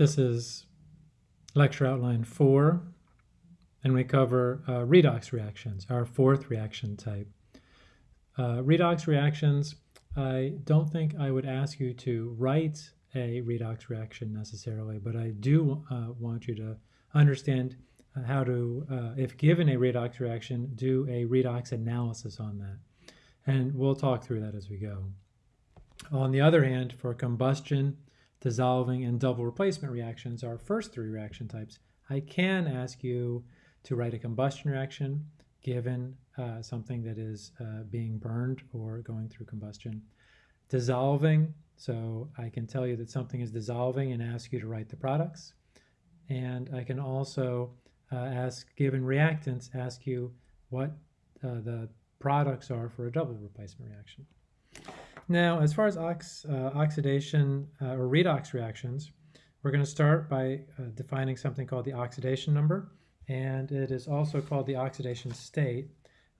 This is lecture outline four, and we cover uh, redox reactions, our fourth reaction type. Uh, redox reactions, I don't think I would ask you to write a redox reaction necessarily, but I do uh, want you to understand uh, how to, uh, if given a redox reaction, do a redox analysis on that. And we'll talk through that as we go. On the other hand, for combustion, dissolving, and double replacement reactions, our first three reaction types, I can ask you to write a combustion reaction given uh, something that is uh, being burned or going through combustion. Dissolving, so I can tell you that something is dissolving and ask you to write the products. And I can also uh, ask, given reactants, ask you what uh, the products are for a double replacement reaction. Now, as far as ox, uh, oxidation uh, or redox reactions, we're going to start by uh, defining something called the oxidation number, and it is also called the oxidation state.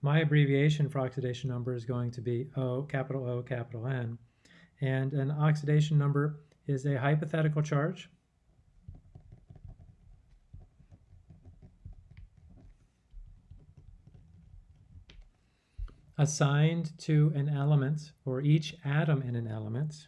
My abbreviation for oxidation number is going to be O, capital O, capital N, and an oxidation number is a hypothetical charge assigned to an element or each atom in an element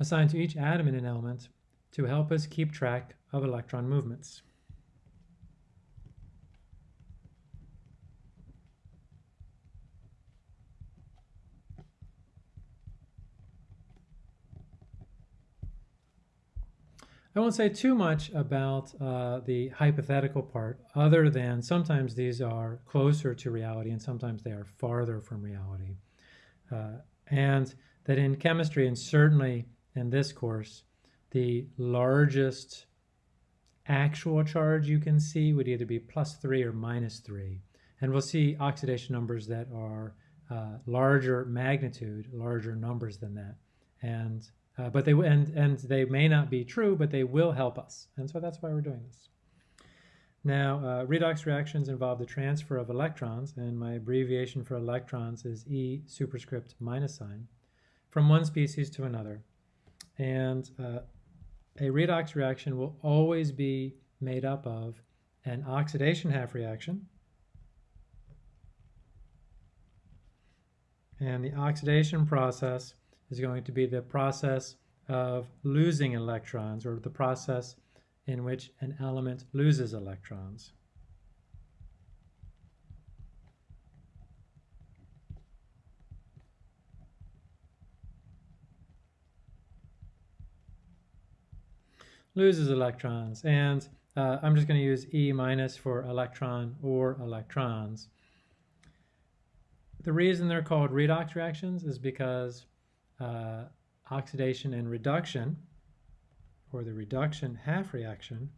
assigned to each atom in an element to help us keep track of electron movements. I won't say too much about uh, the hypothetical part other than sometimes these are closer to reality and sometimes they are farther from reality. Uh, and that in chemistry and certainly in this course, the largest actual charge you can see would either be plus three or minus three. And we'll see oxidation numbers that are uh, larger magnitude, larger numbers than that. And uh, but they and and they may not be true, but they will help us, and so that's why we're doing this. Now, uh, redox reactions involve the transfer of electrons, and my abbreviation for electrons is E superscript minus sign, from one species to another. And uh, a redox reaction will always be made up of an oxidation half reaction, and the oxidation process is going to be the process of losing electrons or the process in which an element loses electrons. loses electrons and uh, I'm just going to use E minus for electron or electrons. The reason they're called redox reactions is because uh, oxidation and reduction, or the reduction half reaction,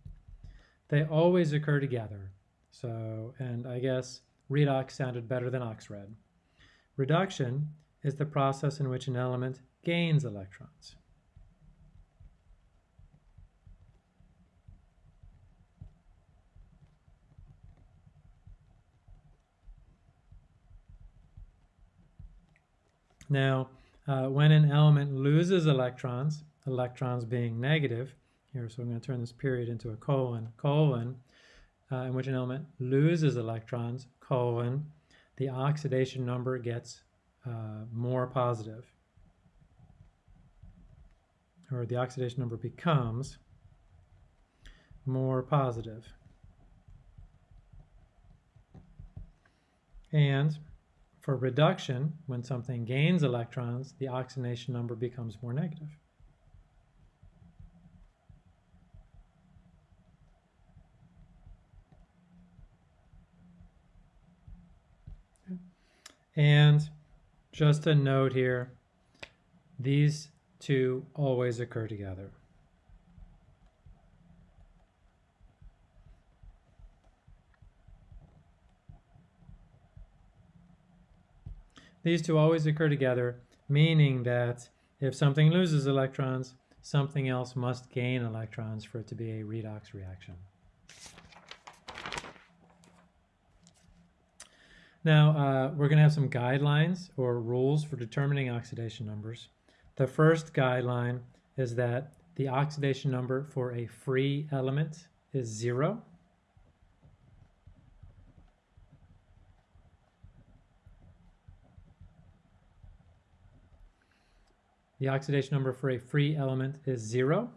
they always occur together. So, and I guess redox sounded better than oxred. Reduction is the process in which an element gains electrons. Now, uh, when an element loses electrons, electrons being negative, here, so I'm going to turn this period into a colon, colon, uh, in which an element loses electrons, colon, the oxidation number gets uh, more positive. Or the oxidation number becomes more positive. And for reduction, when something gains electrons, the oxidation number becomes more negative. And just a note here, these two always occur together. These two always occur together, meaning that if something loses electrons, something else must gain electrons for it to be a redox reaction. Now, uh, we're going to have some guidelines or rules for determining oxidation numbers. The first guideline is that the oxidation number for a free element is zero. The oxidation number for a free element is zero.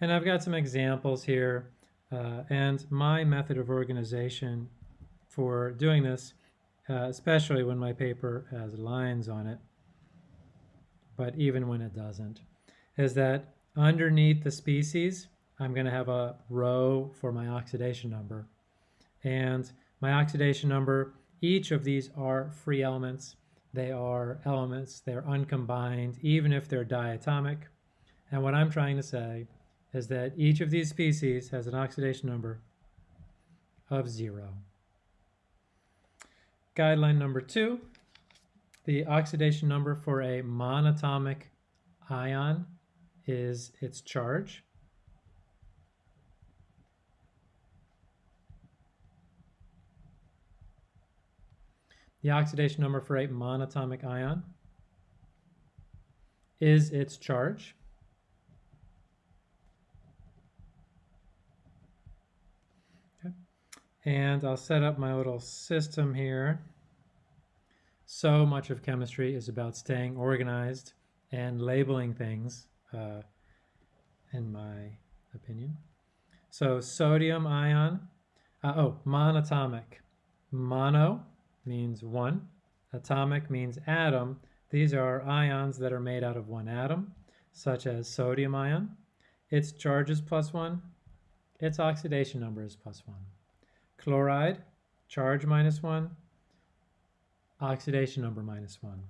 And I've got some examples here. Uh, and my method of organization for doing this, uh, especially when my paper has lines on it, but even when it doesn't, is that underneath the species, I'm going to have a row for my oxidation number. And my oxidation number, each of these are free elements. They are elements, they're uncombined, even if they're diatomic. And what I'm trying to say is that each of these species has an oxidation number of zero. Guideline number two, the oxidation number for a monatomic ion is its charge. The oxidation number for a monatomic ion is its charge. And I'll set up my little system here. So much of chemistry is about staying organized and labeling things, uh, in my opinion. So sodium ion, uh, oh, monatomic. Mono means one, atomic means atom. These are ions that are made out of one atom, such as sodium ion. Its charge is plus one, its oxidation number is plus one. Chloride, charge minus 1, oxidation number minus 1.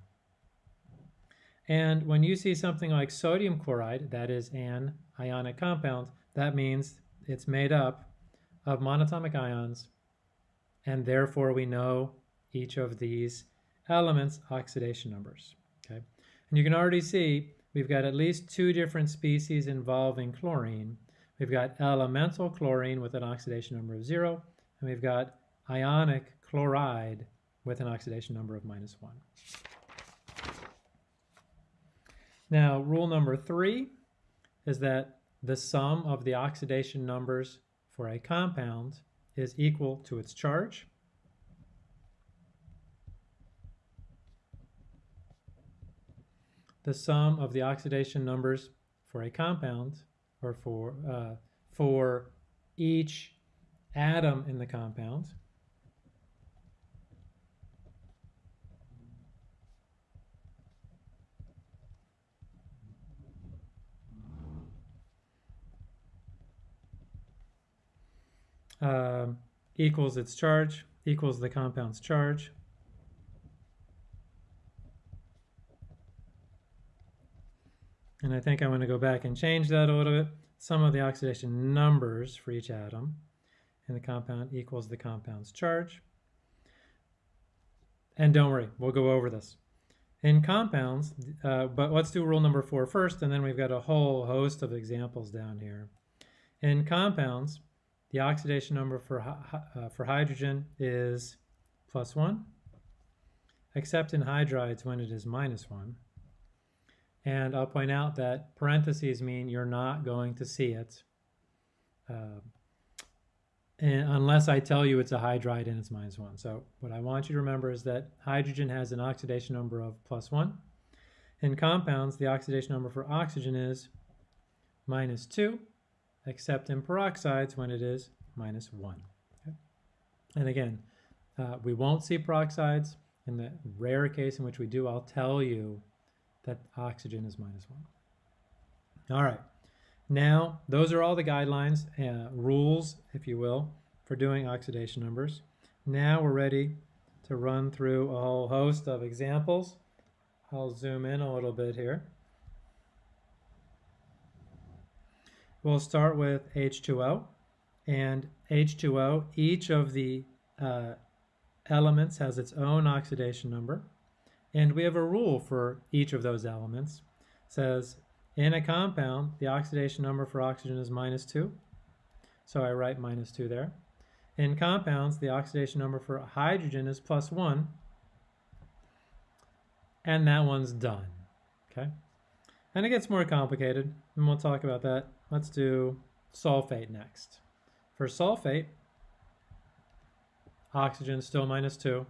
And when you see something like sodium chloride, that is an ionic compound, that means it's made up of monatomic ions, and therefore we know each of these elements' oxidation numbers. Okay, And you can already see we've got at least two different species involving chlorine. We've got elemental chlorine with an oxidation number of zero, and we've got ionic chloride with an oxidation number of minus 1. Now, rule number three is that the sum of the oxidation numbers for a compound is equal to its charge. The sum of the oxidation numbers for a compound or for, uh, for each atom in the compound. Um, equals its charge, equals the compound's charge. And I think I'm going to go back and change that a little bit. Sum of the oxidation numbers for each atom in the compound equals the compound's charge. And don't worry, we'll go over this. In compounds, uh, but let's do rule number four first, and then we've got a whole host of examples down here. In compounds, the oxidation number for, uh, for hydrogen is plus one, except in hydrides when it is minus one. And I'll point out that parentheses mean you're not going to see it. Uh, unless I tell you it's a hydride and it's minus one. So what I want you to remember is that hydrogen has an oxidation number of plus one. In compounds, the oxidation number for oxygen is minus two, except in peroxides when it is minus one. Okay? And again, uh, we won't see peroxides. In the rare case in which we do, I'll tell you that oxygen is minus one. All right. Now, those are all the guidelines, uh, rules, if you will, for doing oxidation numbers. Now we're ready to run through a whole host of examples. I'll zoom in a little bit here. We'll start with H2O. And H2O, each of the uh, elements has its own oxidation number. And we have a rule for each of those elements. It says in a compound, the oxidation number for oxygen is minus 2. So I write minus 2 there. In compounds, the oxidation number for hydrogen is plus 1, and that one's done, okay? And it gets more complicated, and we'll talk about that. Let's do sulfate next. For sulfate, oxygen is still minus 2.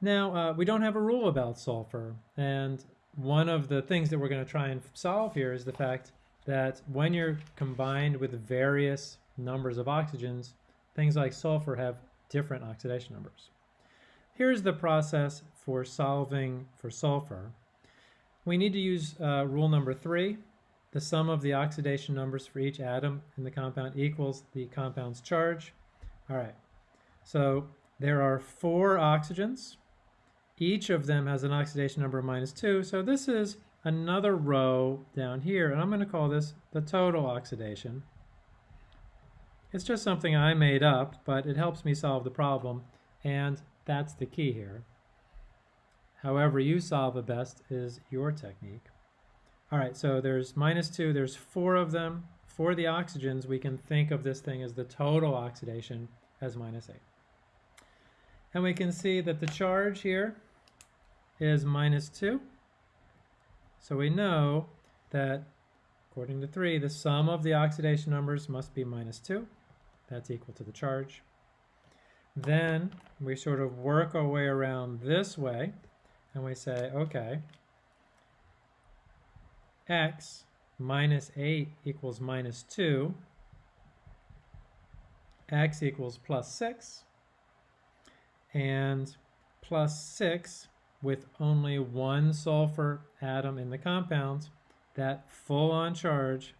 Now, uh, we don't have a rule about sulfur, and one of the things that we're going to try and solve here is the fact that when you're combined with various numbers of oxygens, things like sulfur have different oxidation numbers. Here's the process for solving for sulfur. We need to use uh, rule number three. The sum of the oxidation numbers for each atom in the compound equals the compound's charge. All right, so there are four oxygens. Each of them has an oxidation number of minus two. So this is another row down here, and I'm going to call this the total oxidation. It's just something I made up, but it helps me solve the problem, and that's the key here. However you solve it best is your technique. All right, so there's minus two, there's four of them. For the oxygens, we can think of this thing as the total oxidation as minus eight. And we can see that the charge here is minus two. So we know that according to three, the sum of the oxidation numbers must be minus two. That's equal to the charge. Then we sort of work our way around this way and we say, okay, x minus 8 equals minus 2, x equals plus 6, and plus 6 with only one sulfur atom in the compound, that full-on charge,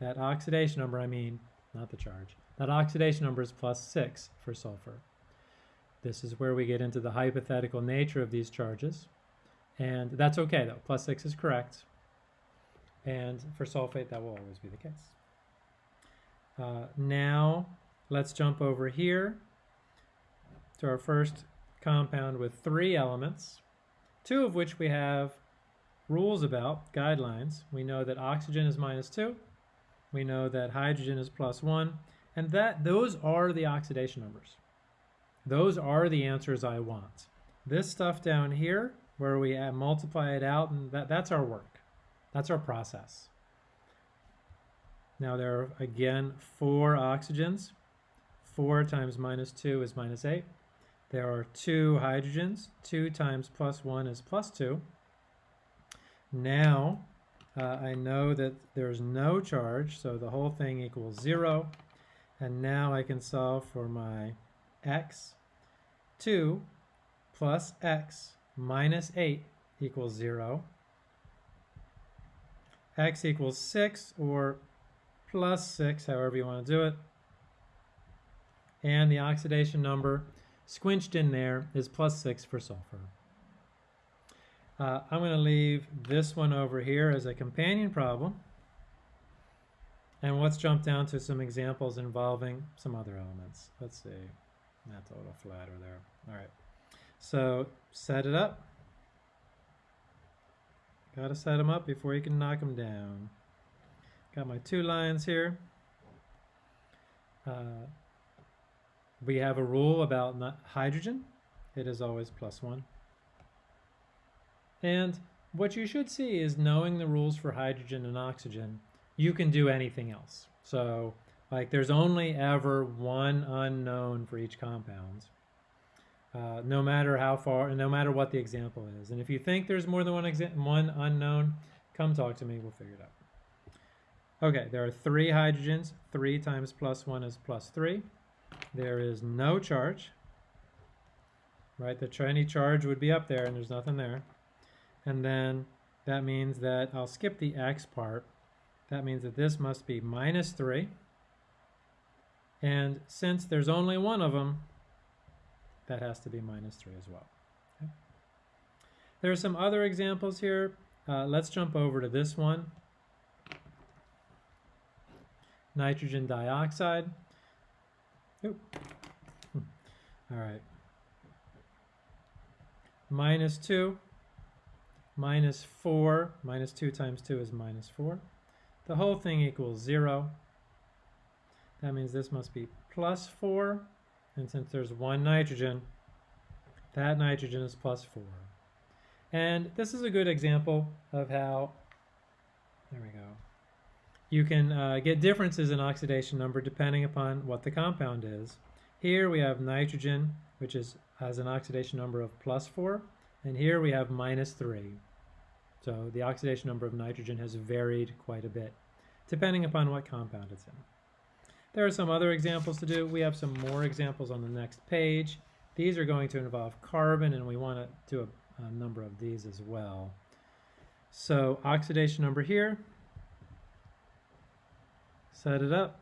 that oxidation number, I mean, not the charge, that oxidation number is plus 6 for sulfur. This is where we get into the hypothetical nature of these charges. And that's okay though, plus 6 is correct. And for sulfate, that will always be the case. Uh, now, let's jump over here to our first compound with three elements, two of which we have rules about, guidelines. We know that oxygen is minus 2. We know that hydrogen is plus 1. And that those are the oxidation numbers. Those are the answers I want. This stuff down here, where we multiply it out, and that, that's our work. That's our process. Now there are, again, four oxygens. 4 times minus 2 is minus 8. There are two hydrogens. 2 times plus 1 is plus 2. Now, uh, I know that there's no charge, so the whole thing equals 0. And now I can solve for my x. 2 plus x minus 8 equals 0. x equals 6 or plus 6, however you want to do it. And the oxidation number squinched in there is plus 6 for sulfur. Uh, I'm going to leave this one over here as a companion problem. And let's jump down to some examples involving some other elements. Let's see. That's a little flatter there. All right. So set it up. Got to set them up before you can knock them down. Got my two lines here. Uh, we have a rule about hydrogen. It is always plus one. And what you should see is knowing the rules for hydrogen and oxygen you can do anything else. So like there's only ever one unknown for each compound. Uh, no matter how far, and no matter what the example is. And if you think there's more than one, one unknown, come talk to me, we'll figure it out. Okay, there are three hydrogens. Three times plus one is plus three. There is no charge, right? The any charge would be up there and there's nothing there. And then that means that I'll skip the x part that means that this must be minus 3. And since there's only one of them, that has to be minus 3 as well. Okay. There are some other examples here. Uh, let's jump over to this one. Nitrogen dioxide. Oop. All right. Minus 2, minus 4, minus 2 times 2 is minus 4. The whole thing equals 0. that means this must be plus 4. And since there's one nitrogen, that nitrogen is plus 4. And this is a good example of how, there we go, you can uh, get differences in oxidation number depending upon what the compound is. Here we have nitrogen, which is has an oxidation number of plus 4, and here we have minus 3. So the oxidation number of nitrogen has varied quite a bit, depending upon what compound it's in. There are some other examples to do. We have some more examples on the next page. These are going to involve carbon, and we want to do a, a number of these as well. So oxidation number here, set it up.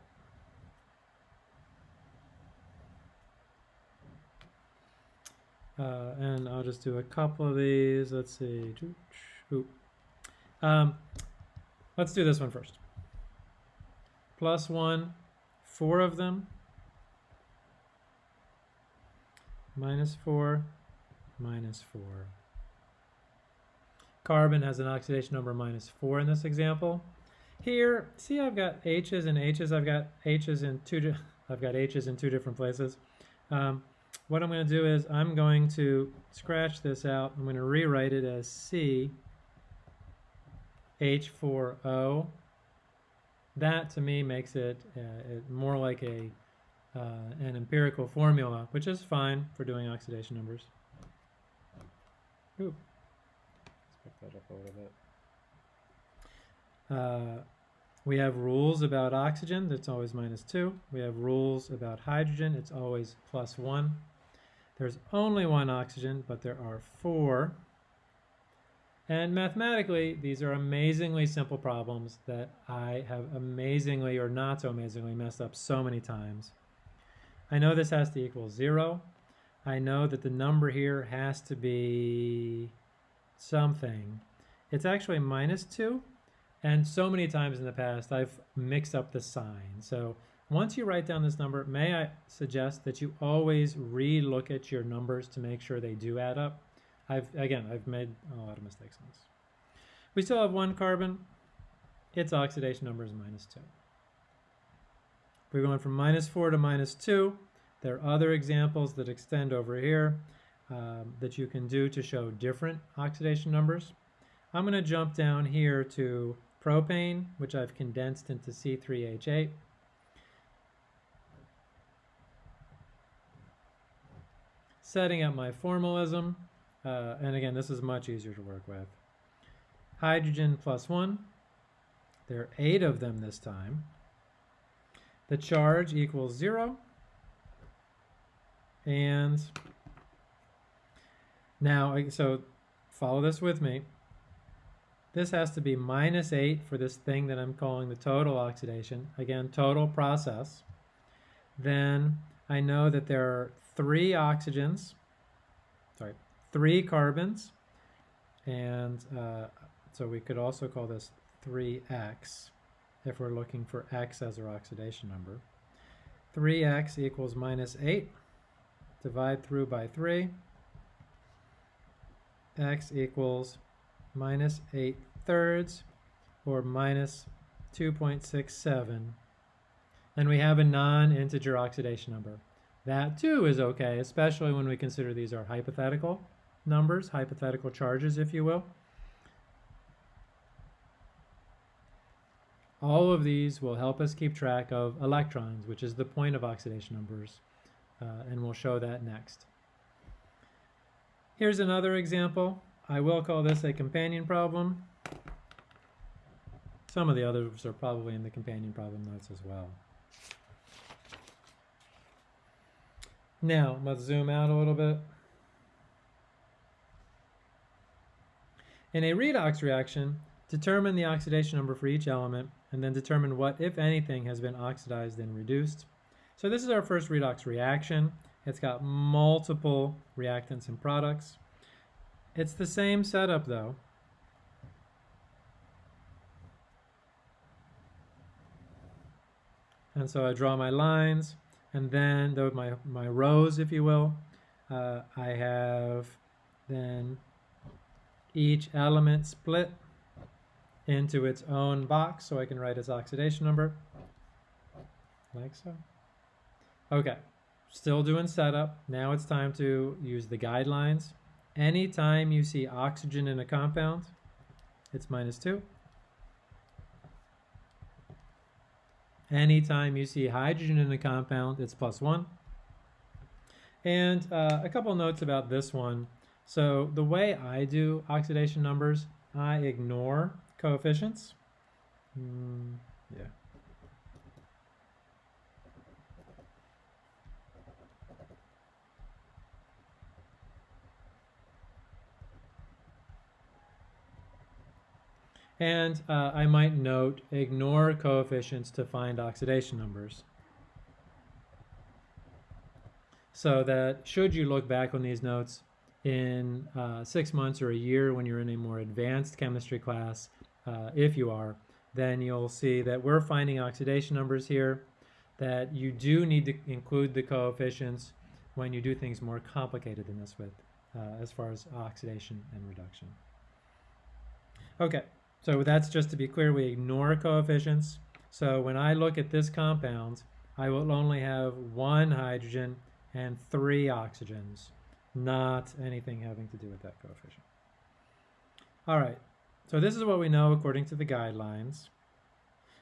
Uh, and I'll just do a couple of these. Let's see. Um, let's do this one first. Plus one, four of them. Minus four, minus four. Carbon has an oxidation number minus four in this example. Here, see I've got H's and H's. I've got H's in two, I've got H's in two different places. Um, what I'm going to do is I'm going to scratch this out. I'm going to rewrite it as C H4O. That to me makes it, uh, it more like a uh, an empirical formula, which is fine for doing oxidation numbers. Ooh. Let's pick that up a little bit. Uh, we have rules about oxygen, that's always minus 2. We have rules about hydrogen, it's always plus 1. There's only one oxygen, but there are four. And mathematically, these are amazingly simple problems that I have amazingly or not so amazingly messed up so many times. I know this has to equal 0. I know that the number here has to be something. It's actually minus 2. And so many times in the past, I've mixed up the sign. So once you write down this number, may I suggest that you always re-look at your numbers to make sure they do add up. I've Again, I've made a lot of mistakes on this. We still have one carbon. Its oxidation number is minus 2. We're going from minus 4 to minus 2. There are other examples that extend over here um, that you can do to show different oxidation numbers. I'm going to jump down here to propane, which I've condensed into C3H8. setting up my formalism, uh, and again, this is much easier to work with. Hydrogen plus one, there are eight of them this time. The charge equals zero, and now, so follow this with me. This has to be minus 8 for this thing that I'm calling the total oxidation. Again, total process. Then I know that there are three oxygens, sorry, three carbons, and uh, so we could also call this 3x if we're looking for x as our oxidation number. 3x equals minus 8. Divide through by 3. x equals minus 8 thirds, or minus 2.67. And we have a non-integer oxidation number. That too is okay, especially when we consider these are hypothetical numbers, hypothetical charges, if you will. All of these will help us keep track of electrons, which is the point of oxidation numbers, uh, and we'll show that next. Here's another example. I will call this a companion problem. Some of the others are probably in the companion problem notes as well. Now, let's zoom out a little bit. In a redox reaction, determine the oxidation number for each element and then determine what, if anything, has been oxidized and reduced. So this is our first redox reaction. It's got multiple reactants and products. It's the same setup though. And so I draw my lines and then the, my, my rows, if you will, uh, I have then each element split into its own box so I can write its oxidation number. like so. Okay, still doing setup. Now it's time to use the guidelines. Anytime you see oxygen in a compound, it's minus 2. Anytime you see hydrogen in a compound, it's plus 1. And uh, a couple notes about this one. So the way I do oxidation numbers, I ignore coefficients. Mm, yeah. And uh, I might note, ignore coefficients to find oxidation numbers. So that should you look back on these notes in uh, six months or a year when you're in a more advanced chemistry class, uh, if you are, then you'll see that we're finding oxidation numbers here, that you do need to include the coefficients when you do things more complicated than this with, uh, as far as oxidation and reduction. Okay, so that's just to be clear, we ignore coefficients. So when I look at this compound, I will only have one hydrogen and three oxygens, not anything having to do with that coefficient. All right, so this is what we know according to the guidelines.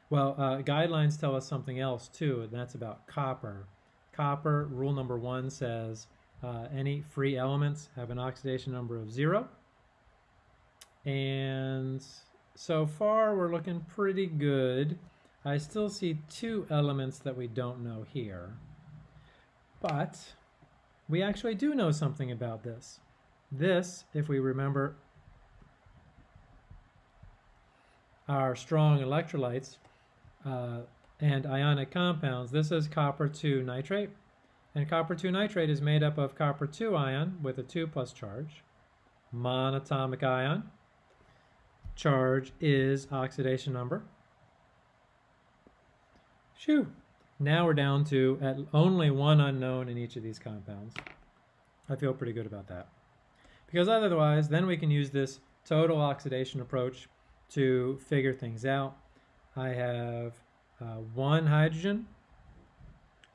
Well, uh, guidelines tell us something else too, and that's about copper. Copper, rule number one says uh, any free elements have an oxidation number of zero. And so far, we're looking pretty good. I still see two elements that we don't know here. But we actually do know something about this. This, if we remember our strong electrolytes uh, and ionic compounds, this is copper 2 nitrate. And copper 2 nitrate is made up of copper 2 ion with a 2 plus charge, monatomic ion, charge is oxidation number. Shoo. Now we're down to at only one unknown in each of these compounds. I feel pretty good about that. Because otherwise, then we can use this total oxidation approach to figure things out. I have uh, one hydrogen.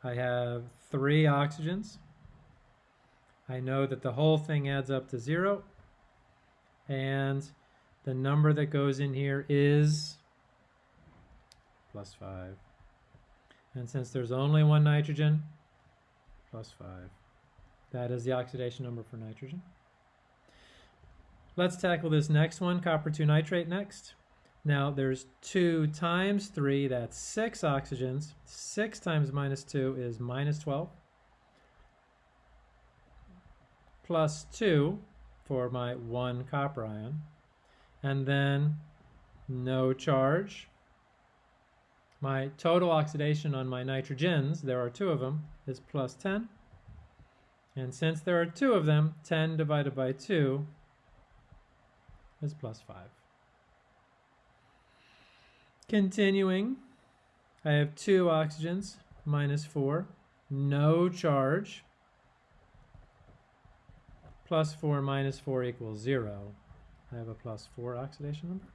I have three oxygens. I know that the whole thing adds up to zero. And the number that goes in here is plus 5. And since there's only one nitrogen, plus 5. That is the oxidation number for nitrogen. Let's tackle this next one, copper 2 nitrate next. Now there's 2 times 3, that's 6 oxygens. 6 times minus 2 is minus 12. Plus 2 for my 1 copper ion and then no charge. My total oxidation on my nitrogens, there are two of them, is plus 10. And since there are two of them, 10 divided by 2 is plus 5. Continuing, I have two oxygens, minus 4, no charge, plus 4 minus 4 equals 0. I have a plus 4 oxidation number.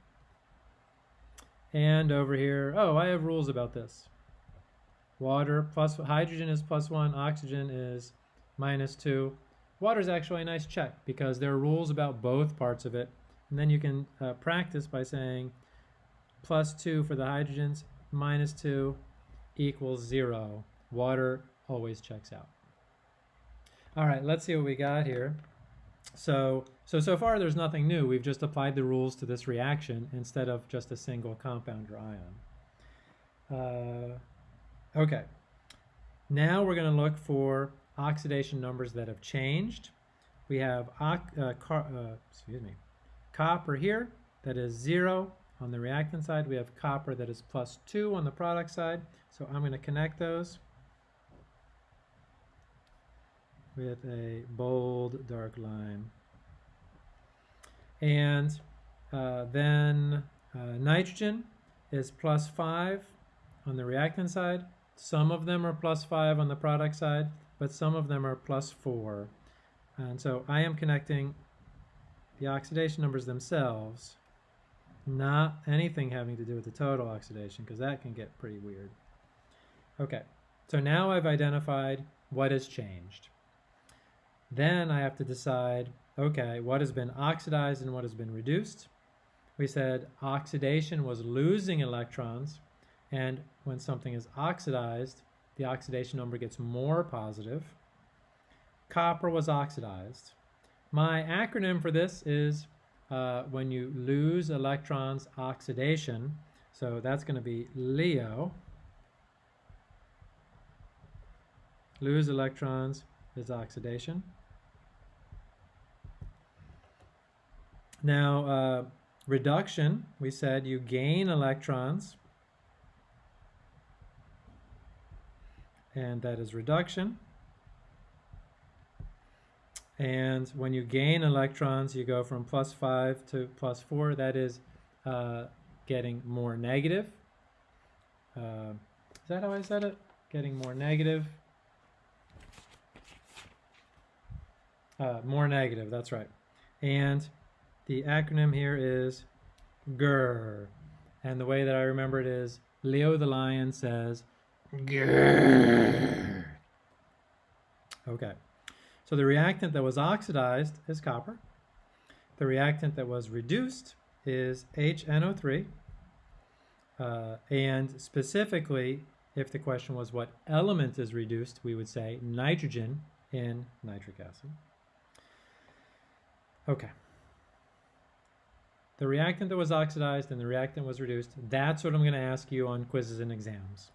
And over here, oh, I have rules about this. Water plus hydrogen is plus 1, oxygen is minus 2. Water is actually a nice check because there are rules about both parts of it. And then you can uh, practice by saying plus 2 for the hydrogens, minus 2 equals 0. Water always checks out. All right, let's see what we got here. So, so, so far there's nothing new. We've just applied the rules to this reaction instead of just a single compound or ion. Uh, okay. Now we're going to look for oxidation numbers that have changed. We have uh, car, uh, excuse me, copper here that is 0 on the reactant side. We have copper that is plus 2 on the product side. So I'm going to connect those. with a bold dark line. And uh, then uh, nitrogen is plus 5 on the reactant side. Some of them are plus 5 on the product side, but some of them are plus 4. And so I am connecting the oxidation numbers themselves, not anything having to do with the total oxidation, because that can get pretty weird. Okay, so now I've identified what has changed. Then I have to decide, okay, what has been oxidized and what has been reduced. We said oxidation was losing electrons, and when something is oxidized, the oxidation number gets more positive. Copper was oxidized. My acronym for this is uh, when you lose electrons, oxidation. So that's going to be LEO. Lose electrons is oxidation. Now, uh, reduction, we said you gain electrons, and that is reduction. And when you gain electrons, you go from plus 5 to plus 4. That is uh, getting more negative. Uh, is that how I said it? Getting more negative. Uh, more negative, that's right. And the acronym here is GRR. And the way that I remember it is Leo the lion says GRR. Okay. So the reactant that was oxidized is copper. The reactant that was reduced is HNO3. Uh, and specifically, if the question was what element is reduced, we would say nitrogen in nitric acid. Okay. The reactant that was oxidized and the reactant was reduced, that's what I'm going to ask you on quizzes and exams.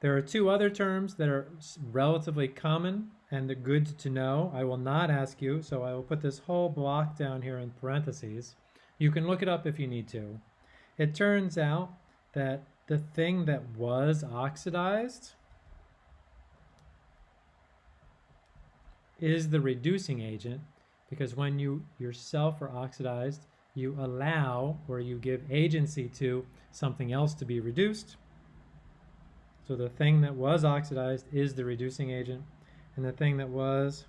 There are two other terms that are relatively common and good to know. I will not ask you, so I will put this whole block down here in parentheses. You can look it up if you need to. It turns out that the thing that was oxidized is the reducing agent because when you yourself are oxidized, you allow or you give agency to something else to be reduced. So the thing that was oxidized is the reducing agent, and the thing that was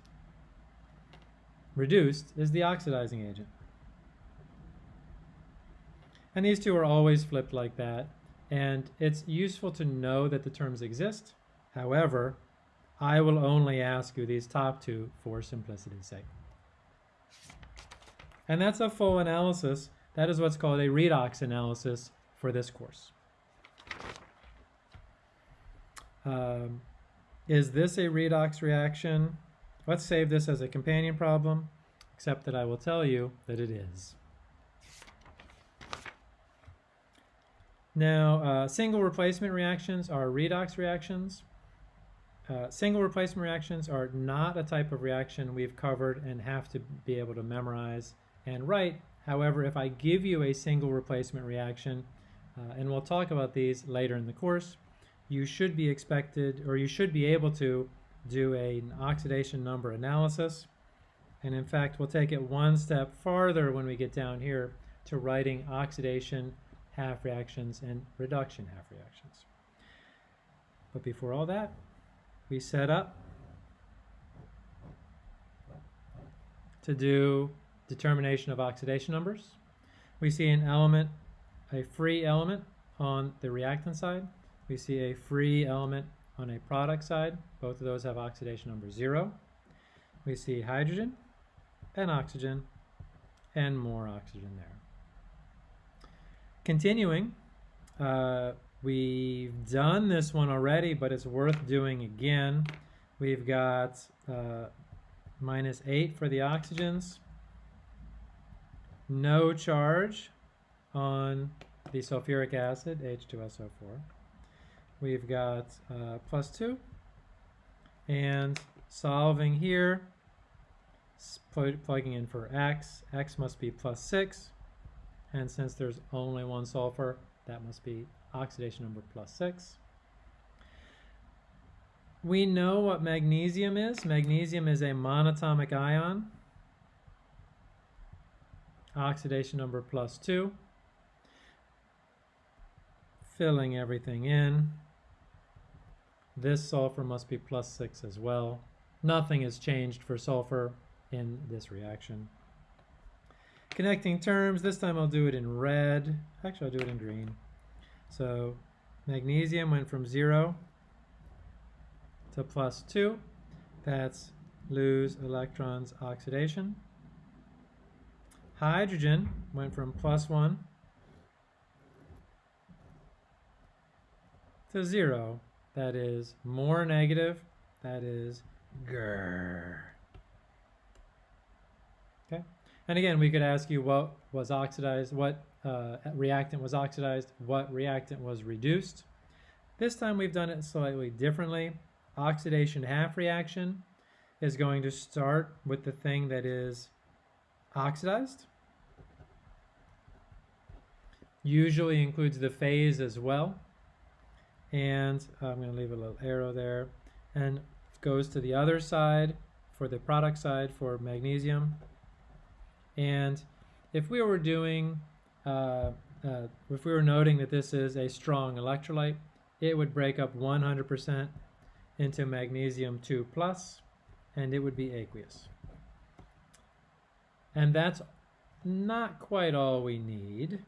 reduced is the oxidizing agent. And these two are always flipped like that, and it's useful to know that the terms exist. However, I will only ask you these top two for simplicity's sake. And that's a full analysis. That is what's called a redox analysis for this course. Um, is this a redox reaction? Let's save this as a companion problem, except that I will tell you that it is. Now, uh, single replacement reactions are redox reactions. Uh, single replacement reactions are not a type of reaction we've covered and have to be able to memorize and write. However, if I give you a single replacement reaction, uh, and we'll talk about these later in the course, you should be expected or you should be able to do a, an oxidation number analysis. And in fact, we'll take it one step farther when we get down here to writing oxidation half reactions and reduction half reactions. But before all that, we set up to do determination of oxidation numbers. We see an element, a free element on the reactant side we see a free element on a product side. Both of those have oxidation number zero. We see hydrogen and oxygen and more oxygen there. Continuing, uh, we've done this one already, but it's worth doing again. We've got uh, minus 8 for the oxygens, no charge on the sulfuric acid, H2SO4 we've got uh, plus 2. And solving here, plugging in for x, x must be plus 6. And since there's only one sulfur, that must be oxidation number plus 6. We know what magnesium is. Magnesium is a monatomic ion. Oxidation number plus 2. Filling everything in. This sulfur must be plus 6 as well. Nothing has changed for sulfur in this reaction. Connecting terms, this time I'll do it in red. Actually, I'll do it in green. So magnesium went from 0 to plus 2. That's lose electrons oxidation. Hydrogen went from plus 1 to 0. That is more negative. That is grrr. Okay. And again, we could ask you what was oxidized, what uh, reactant was oxidized, what reactant was reduced. This time we've done it slightly differently. Oxidation half reaction is going to start with the thing that is oxidized. Usually includes the phase as well. And I'm going to leave a little arrow there. And goes to the other side for the product side for magnesium. And if we were doing, uh, uh, if we were noting that this is a strong electrolyte, it would break up 100% into magnesium 2 plus, and it would be aqueous. And that's not quite all we need.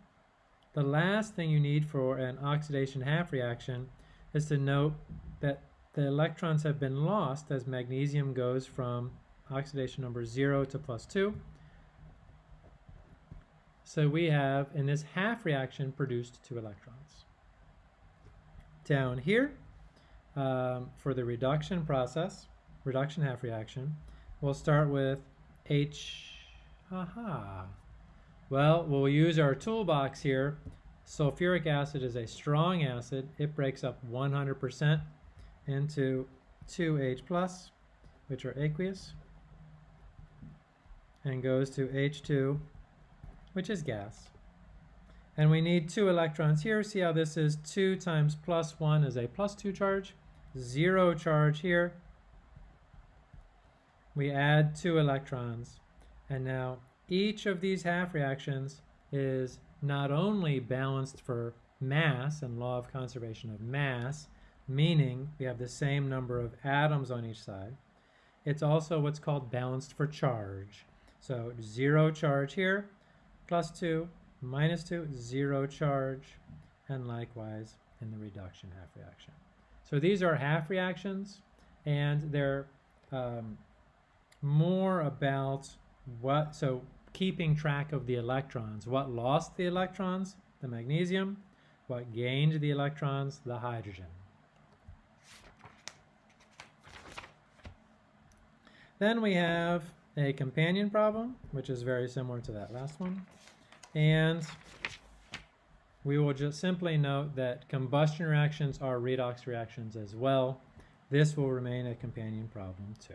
The last thing you need for an oxidation half reaction is to note that the electrons have been lost as magnesium goes from oxidation number 0 to plus 2. So we have, in this half reaction, produced two electrons. Down here, um, for the reduction process, reduction half reaction, we'll start with H, aha. Well, we'll use our toolbox here. Sulfuric acid is a strong acid. It breaks up 100% into 2H plus, which are aqueous, and goes to H2 which is gas. And we need two electrons here. See how this is 2 times plus 1 is a plus 2 charge. 0 charge here. We add two electrons. And now each of these half reactions is not only balanced for mass and law of conservation of mass, meaning we have the same number of atoms on each side, it's also what's called balanced for charge. So zero charge here, plus 2, minus minus two, zero charge, and likewise in the reduction half reaction. So these are half reactions, and they're um, more about what, so keeping track of the electrons. What lost the electrons? The magnesium. What gained the electrons? The hydrogen. Then we have a companion problem, which is very similar to that last one. And we will just simply note that combustion reactions are redox reactions as well. This will remain a companion problem too.